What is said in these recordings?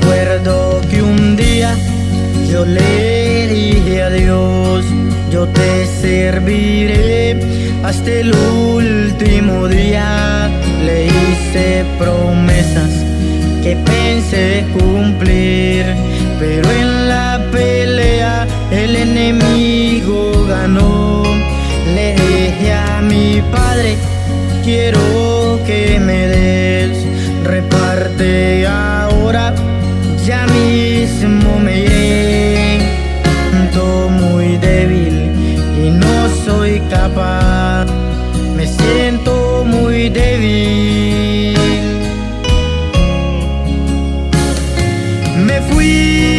Recuerdo que un día yo le dije a Dios, yo te serviré hasta el último día. Le hice promesas que pensé cumplir, pero en la pelea el enemigo ganó. Le dije a mi padre, quiero que me des, reparte me. Siento muy débil y no soy capaz, me siento muy débil. Me fui,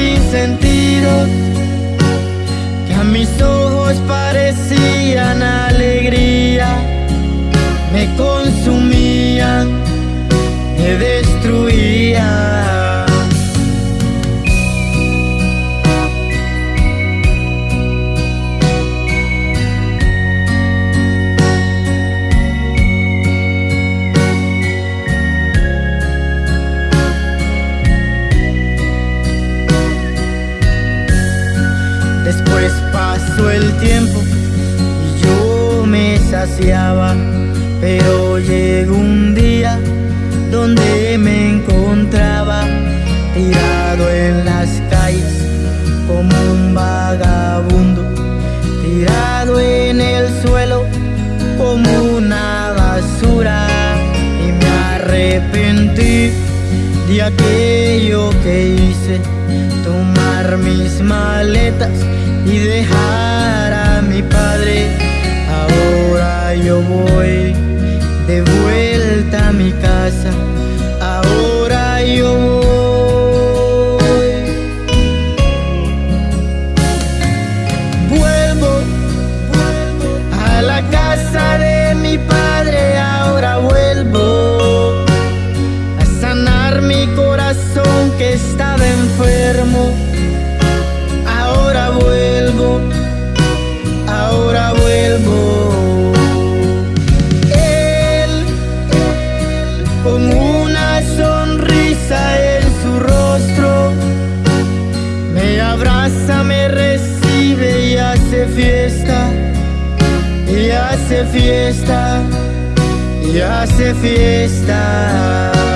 sin sentido. Que a mis ojos pasó el tiempo y yo me saciaba, pero llegó un día donde me encontraba tirado en las calles como un vagabundo, tirado en el suelo como una basura y me arrepentí de aquello que hice, tomar mis maletas y dejar y hace fiesta, y hace fiesta.